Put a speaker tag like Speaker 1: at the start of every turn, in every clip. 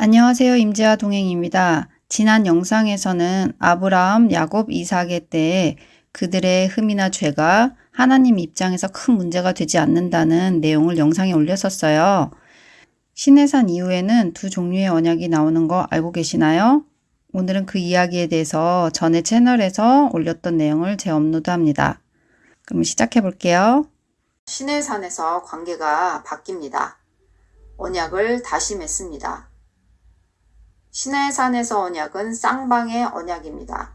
Speaker 1: 안녕하세요. 임재화 동행입니다. 지난 영상에서는 아브라함, 야곱, 이삭의 때에 그들의 흠이나 죄가 하나님 입장에서 큰 문제가 되지 않는다는 내용을 영상에 올렸었어요. 신해산 이후에는 두 종류의 언약이 나오는 거 알고 계시나요? 오늘은 그 이야기에 대해서 전에 채널에서 올렸던 내용을 재업로드합니다. 그럼 시작해 볼게요. 신해산에서 관계가 바뀝니다. 언약을 다시 맺습니다. 신해산에서 언약은 쌍방의 언약입니다.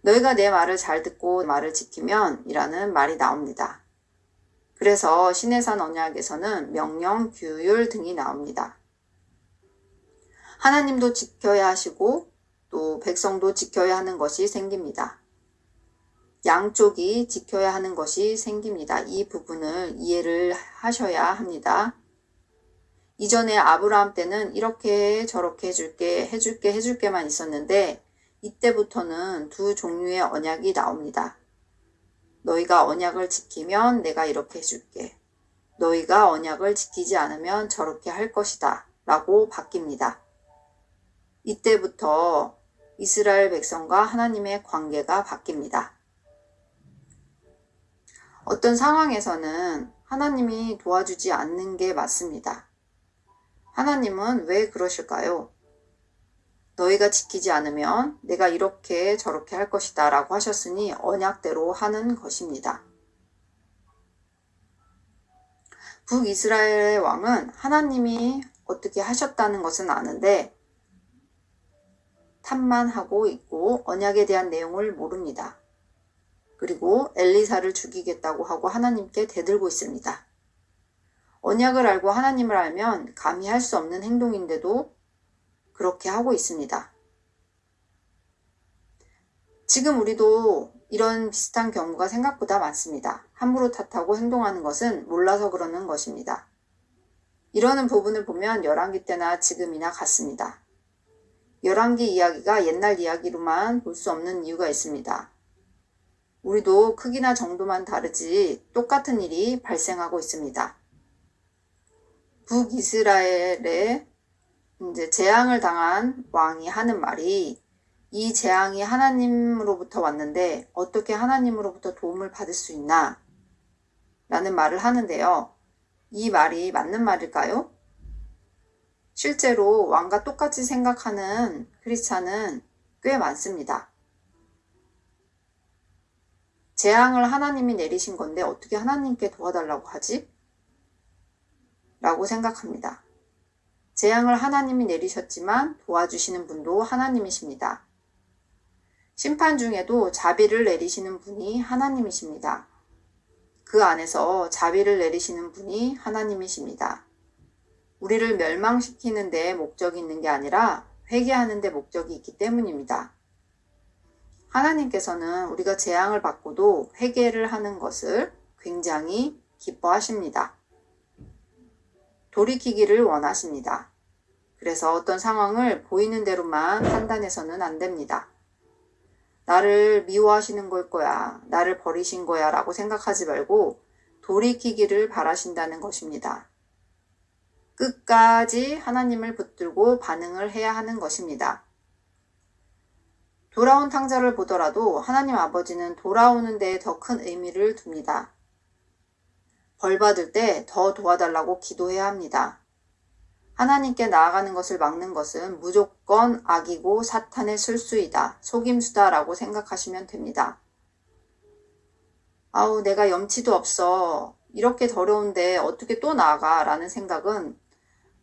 Speaker 1: 너희가 내 말을 잘 듣고 말을 지키면 이라는 말이 나옵니다. 그래서 신해산 언약에서는 명령, 규율 등이 나옵니다. 하나님도 지켜야 하시고 또 백성도 지켜야 하는 것이 생깁니다. 양쪽이 지켜야 하는 것이 생깁니다. 이 부분을 이해를 하셔야 합니다. 이전에 아브라함 때는 이렇게 저렇게 해줄게 해줄게 해줄게만 있었는데 이때부터는 두 종류의 언약이 나옵니다. 너희가 언약을 지키면 내가 이렇게 해줄게. 너희가 언약을 지키지 않으면 저렇게 할 것이다. 라고 바뀝니다. 이때부터 이스라엘 백성과 하나님의 관계가 바뀝니다. 어떤 상황에서는 하나님이 도와주지 않는 게 맞습니다. 하나님은 왜 그러실까요? 너희가 지키지 않으면 내가 이렇게 저렇게 할 것이다 라고 하셨으니 언약대로 하는 것입니다. 북이스라엘의 왕은 하나님이 어떻게 하셨다는 것은 아는데 탐만 하고 있고 언약에 대한 내용을 모릅니다. 그리고 엘리사를 죽이겠다고 하고 하나님께 대들고 있습니다. 언약을 알고 하나님을 알면 감히 할 수 없는 행동인데도 그렇게 하고 있습니다. 지금 우리도 이런 비슷한 경우가 생각보다 많습니다. 함부로 탓하고 행동하는 것은 몰라서 그러는 것입니다. 이러는 부분을 보면 열왕기 때나 지금이나 같습니다. 열왕기 이야기가 옛날 이야기로만 볼 수 없는 이유가 있습니다. 우리도 크기나 정도만 다르지 똑같은 일이 발생하고 있습니다. 북이스라엘에 이제 재앙을 당한 왕이 하는 말이 이 재앙이 하나님으로부터 왔는데 어떻게 하나님으로부터 도움을 받을 수 있나? 라는 말을 하는데요. 이 말이 맞는 말일까요? 실제로 왕과 똑같이 생각하는 크리스찬은 꽤 많습니다. 재앙을 하나님이 내리신 건데 어떻게 하나님께 도와달라고 하지? 라고 생각합니다. 재앙을 하나님이 내리셨지만 도와주시는 분도 하나님이십니다. 심판 중에도 자비를 내리시는 분이 하나님이십니다. 그 안에서 자비를 내리시는 분이 하나님이십니다. 우리를 멸망시키는 데 목적이 있는 게 아니라 회개하는 데 목적이 있기 때문입니다. 하나님께서는 우리가 재앙을 받고도 회개를 하는 것을 굉장히 기뻐하십니다. 돌이키기를 원하십니다. 그래서 어떤 상황을 보이는 대로만 판단해서는 안 됩니다. 나를 미워하시는 걸 거야, 나를 버리신 거야 라고 생각하지 말고 돌이키기를 바라신다는 것입니다. 끝까지 하나님을 붙들고 반응을 해야 하는 것입니다. 돌아온 탕자를 보더라도 하나님 아버지는 돌아오는 데에 더 큰 의미를 둡니다. 벌 받을 때 더 도와달라고 기도해야 합니다. 하나님께 나아가는 것을 막는 것은 무조건 악이고 사탄의 술수이다, 속임수다 라고 생각하시면 됩니다. 아우 내가 염치도 없어. 이렇게 더러운데 어떻게 또 나아가? 라는 생각은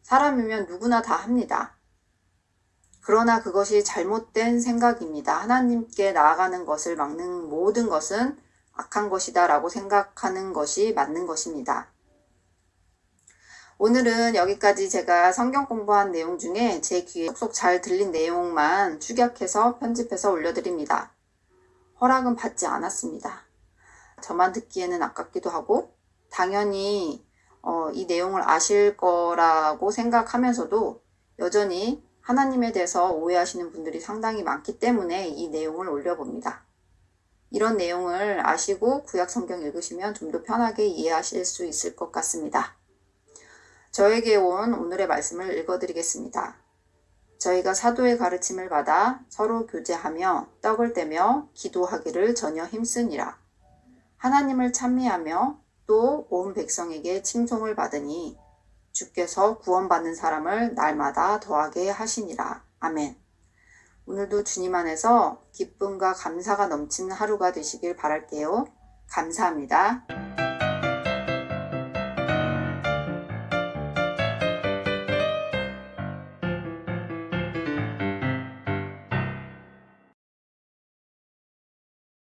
Speaker 1: 사람이면 누구나 다 합니다. 그러나 그것이 잘못된 생각입니다. 하나님께 나아가는 것을 막는 모든 것은 악한 것이다 라고 생각하는 것이 맞는 것입니다. 오늘은 여기까지 제가 성경 공부한 내용 중에 제 귀에 쏙쏙 잘 들린 내용만 축약해서 편집해서 올려드립니다. 허락은 받지 않았습니다. 저만 듣기에는 아깝기도 하고 당연히 어, 이 내용을 아실 거라고 생각하면서도 여전히 하나님에 대해서 오해하시는 분들이 상당히 많기 때문에 이 내용을 올려봅니다. 이런 내용을 아시고 구약 성경 읽으시면 좀 더 편하게 이해하실 수 있을 것 같습니다. 저에게 온 오늘의 말씀을 읽어드리겠습니다. 저희가 사도의 가르침을 받아 서로 교제하며 떡을 떼며 기도하기를 전혀 힘쓰니라. 하나님을 찬미하며 또 온 백성에게 칭송을 받으니 주께서 구원받는 사람을 날마다 더하게 하시니라. 아멘. 오늘도 주님 안에서 기쁨과 감사가 넘치는 하루가 되시길 바랄게요. 감사합니다.